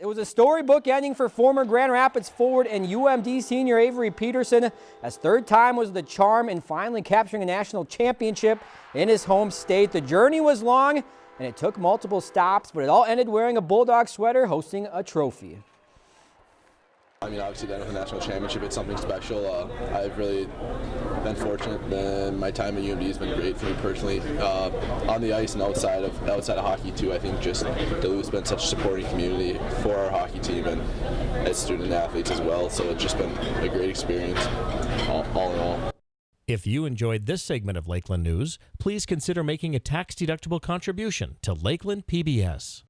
It was a storybook ending for former Grand Rapids forward and UMD senior Avery Peterson, as third time was the charm in finally capturing a national championship in his home state. The journey was long and it took multiple stops, but it all ended wearing a Bulldog sweater hosting a trophy. I mean, obviously, a national championship, it's something special. Uh, I've really been fortunate, and my time at UMD has been great for me personally, uh, on the ice and outside of outside of hockey too. I think just Duluth's been such a supporting community for our hockey team and as student athletes as well. So it's just been a great experience, all, all in all. If you enjoyed this segment of Lakeland News, please consider making a tax-deductible contribution to Lakeland PBS.